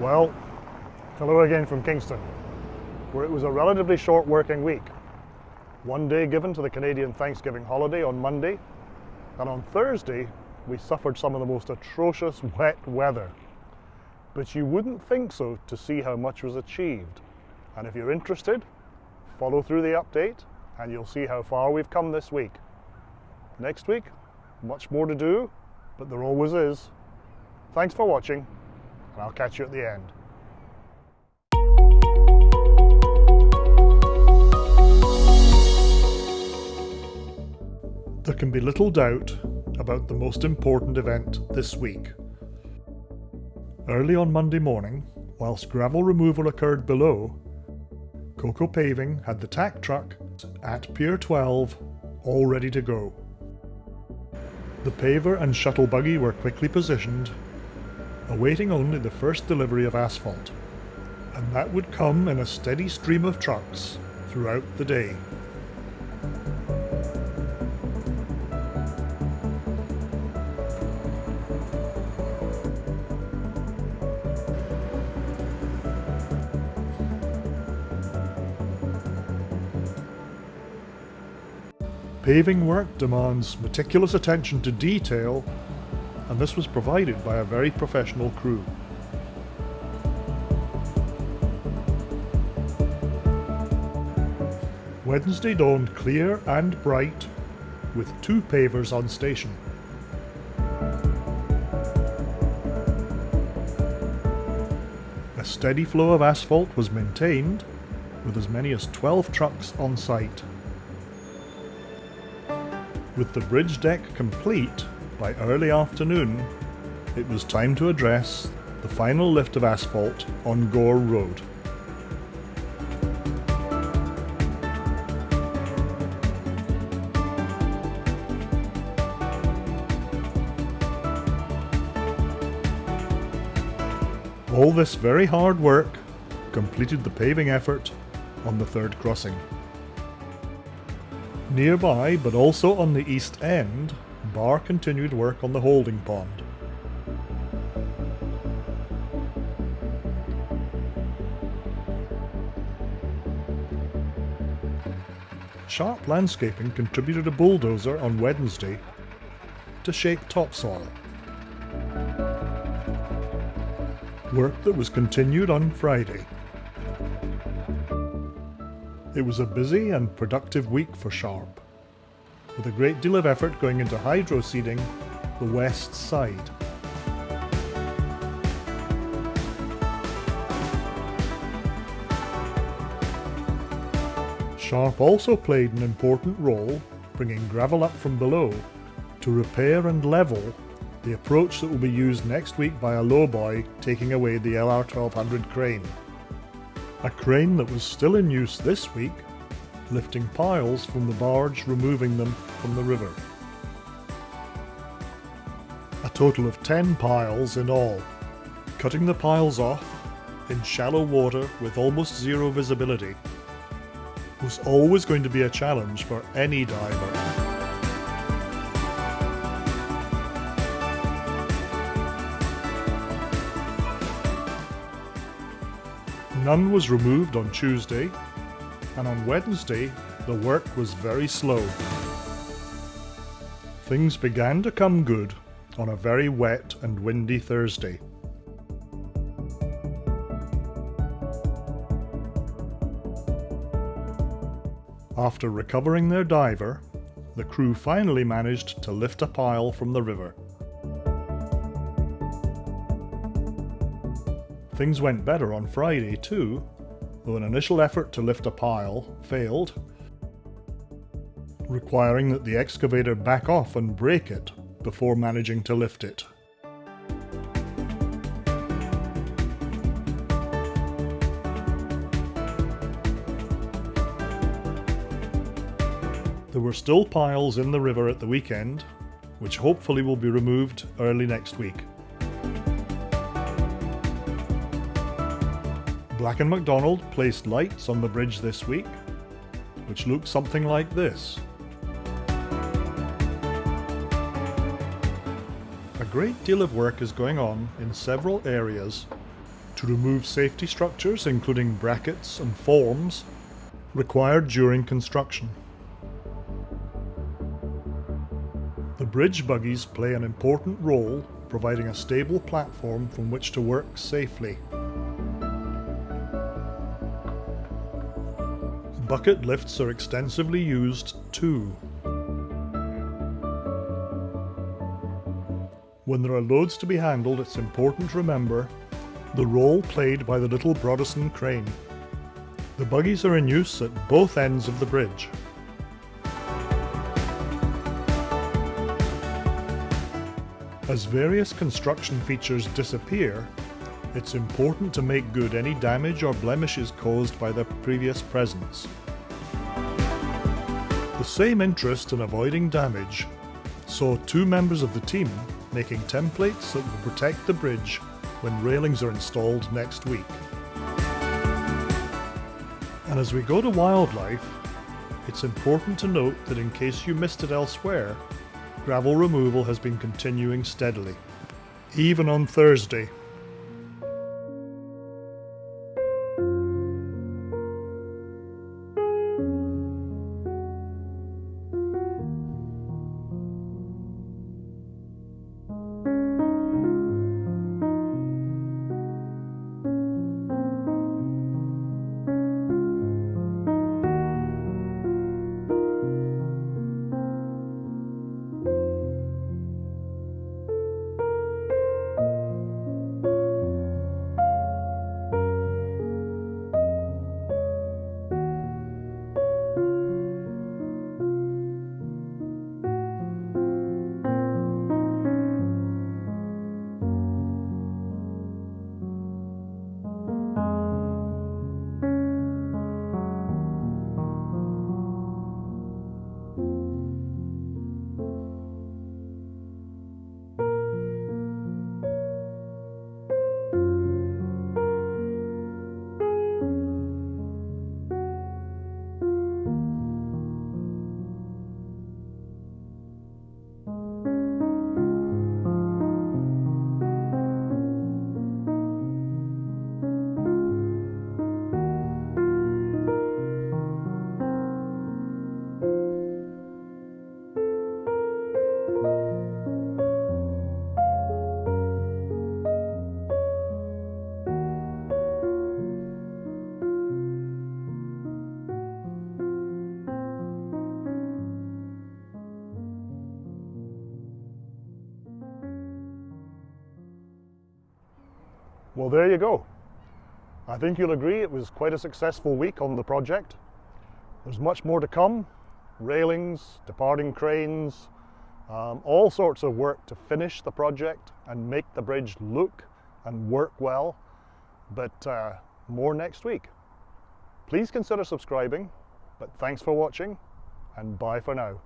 Well, hello again from Kingston, where it was a relatively short working week. One day given to the Canadian Thanksgiving holiday on Monday, and on Thursday we suffered some of the most atrocious wet weather. But you wouldn't think so to see how much was achieved. And if you're interested, follow through the update and you'll see how far we've come this week. Next week, much more to do, but there always is. Thanks for watching, and I'll catch you at the end. There can be little doubt about the most important event this week. Early on Monday morning, whilst gravel removal occurred below, Coco Paving had the tack truck at Pier 12 all ready to go. The paver and shuttle buggy were quickly positioned, awaiting only the first delivery of asphalt, and that would come in a steady stream of trucks throughout the day. Paving work demands meticulous attention to detail, and this was provided by a very professional crew. Wednesday dawned clear and bright, with two pavers on station. A steady flow of asphalt was maintained, with as many as 12 trucks on site. With the bridge deck complete by early afternoon, it was time to address the final lift of asphalt on Gore Road. All this very hard work completed the paving effort on the third crossing. Nearby, but also on the east end, Barr continued work on the holding pond. Sharp Landscaping contributed a bulldozer on Wednesday to shape topsoil. Work that was continued on Friday. It was a busy and productive week for Sharp, with a great deal of effort going into hydro seeding the west side. Sharp also played an important role bringing gravel up from below to repair and level the approach that will be used next week by a lowboy taking away the LR1200 crane a crane that was still in use this week, lifting piles from the barge removing them from the river. A total of 10 piles in all. Cutting the piles off, in shallow water with almost zero visibility, was always going to be a challenge for any diver. None was removed on Tuesday, and on Wednesday the work was very slow. Things began to come good on a very wet and windy Thursday. After recovering their diver, the crew finally managed to lift a pile from the river. Things went better on Friday too, though an initial effort to lift a pile failed, requiring that the excavator back off and break it before managing to lift it. There were still piles in the river at the weekend, which hopefully will be removed early next week. Black & McDonald placed lights on the bridge this week, which look something like this. A great deal of work is going on in several areas to remove safety structures, including brackets and forms, required during construction. The bridge buggies play an important role providing a stable platform from which to work safely. Bucket lifts are extensively used too. When there are loads to be handled, it's important to remember the role played by the little Broderson crane. The buggies are in use at both ends of the bridge. As various construction features disappear, it's important to make good any damage or blemishes caused by their previous presence. The same interest in avoiding damage saw two members of the team making templates that will protect the bridge when railings are installed next week. And as we go to wildlife, it's important to note that in case you missed it elsewhere, gravel removal has been continuing steadily, even on Thursday Well, there you go. I think you'll agree it was quite a successful week on the project. There's much more to come. Railings, departing cranes, um, all sorts of work to finish the project and make the bridge look and work well. But uh, more next week. Please consider subscribing, but thanks for watching and bye for now.